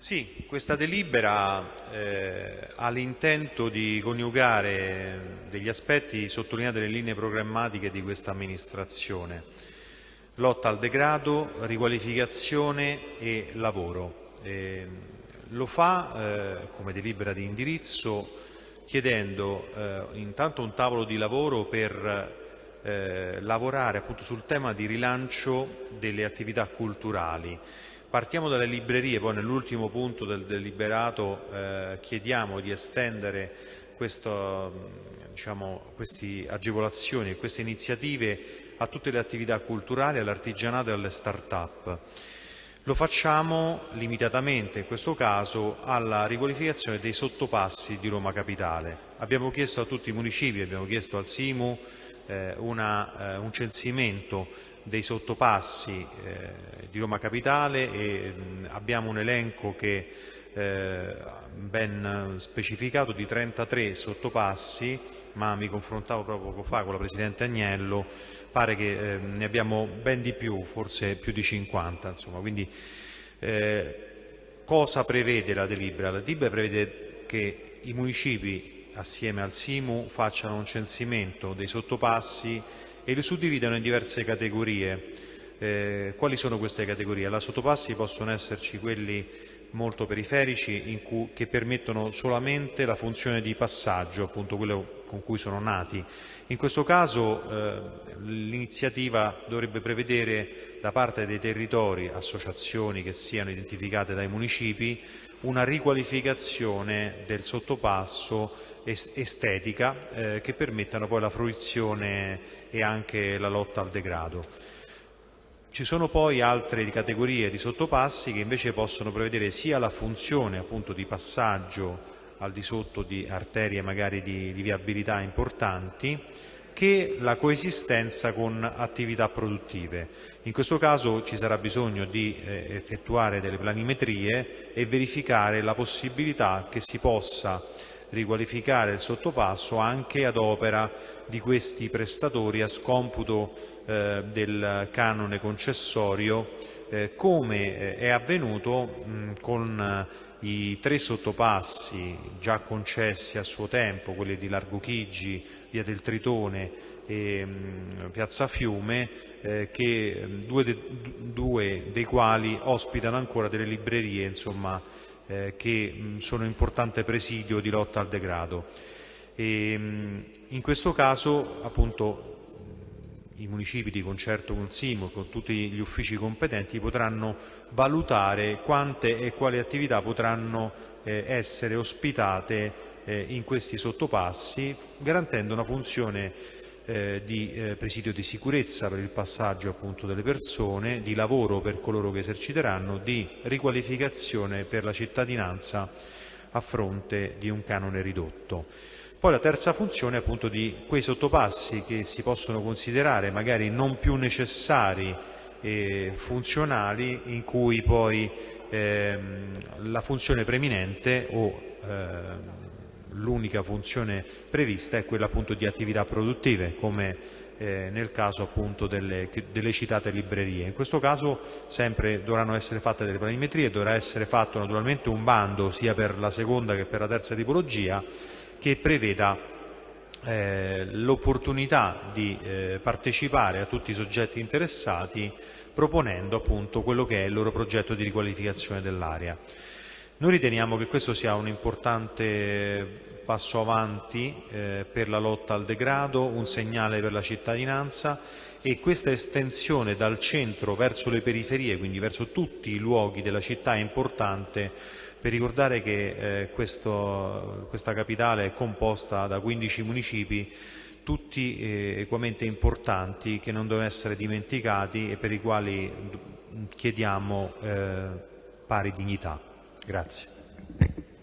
Sì, questa delibera eh, ha l'intento di coniugare degli aspetti sottolineati nelle linee programmatiche di questa amministrazione. Lotta al degrado, riqualificazione e lavoro. Eh, lo fa eh, come delibera di indirizzo chiedendo eh, intanto un tavolo di lavoro per eh, lavorare appunto sul tema di rilancio delle attività culturali Partiamo dalle librerie, poi nell'ultimo punto del deliberato eh, chiediamo di estendere questo, diciamo, queste agevolazioni e queste iniziative a tutte le attività culturali, all'artigianato e alle start-up. Lo facciamo limitatamente, in questo caso, alla riqualificazione dei sottopassi di Roma Capitale. Abbiamo chiesto a tutti i municipi, abbiamo chiesto al SIMU eh, una, eh, un censimento dei sottopassi eh, di Roma Capitale e mh, abbiamo un elenco che eh, ben specificato di 33 sottopassi, ma mi confrontavo proprio poco fa con la Presidente Agnello, pare che eh, ne abbiamo ben di più, forse più di 50. Insomma. Quindi, eh, cosa prevede la delibera? La delibera prevede che i municipi assieme al SIMU facciano un censimento dei sottopassi e li suddividono in diverse categorie. Eh, quali sono queste categorie? Alla sottopassi possono esserci quelli molto periferici cui, che permettono solamente la funzione di passaggio, appunto quello con cui sono nati. In questo caso eh, l'iniziativa dovrebbe prevedere da parte dei territori, associazioni che siano identificate dai municipi, una riqualificazione del sottopasso estetica eh, che permettano poi la fruizione e anche la lotta al degrado. Ci sono poi altre categorie di sottopassi che invece possono prevedere sia la funzione appunto di passaggio al di sotto di arterie magari di, di viabilità importanti, che la coesistenza con attività produttive. In questo caso ci sarà bisogno di eh, effettuare delle planimetrie e verificare la possibilità che si possa riqualificare il sottopasso anche ad opera di questi prestatori a scomputo eh, del canone concessorio eh, come eh, è avvenuto mh, con eh, i tre sottopassi già concessi a suo tempo, quelli di Largo Chigi, Via del Tritone e mh, Piazza Fiume, eh, che, due, de, due, dei quali ospitano ancora delle librerie insomma, eh, che mh, sono importante presidio di lotta al degrado. E, mh, in questo caso appunto i municipi di concerto con Simo e con tutti gli uffici competenti potranno valutare quante e quali attività potranno eh, essere ospitate eh, in questi sottopassi garantendo una funzione eh, di eh, presidio di sicurezza per il passaggio appunto, delle persone, di lavoro per coloro che eserciteranno, di riqualificazione per la cittadinanza a fronte di un canone ridotto. Poi la terza funzione è appunto di quei sottopassi che si possono considerare magari non più necessari e funzionali in cui poi ehm, la funzione preminente o ehm, l'unica funzione prevista è quella appunto di attività produttive come eh, nel caso appunto delle, delle, citate librerie. In questo caso sempre dovranno essere fatte delle planimetrie, dovrà essere fatto naturalmente un bando sia per la seconda che per la terza tipologia che preveda eh, l'opportunità di eh, partecipare a tutti i soggetti interessati proponendo appunto quello che è il loro progetto di riqualificazione dell'area. Noi riteniamo che questo sia un importante passo avanti eh, per la lotta al degrado, un segnale per la cittadinanza e questa estensione dal centro verso le periferie, quindi verso tutti i luoghi della città è importante per ricordare che eh, questo, questa capitale è composta da 15 municipi tutti eh, equamente importanti che non devono essere dimenticati e per i quali chiediamo eh, pari dignità. Grazie.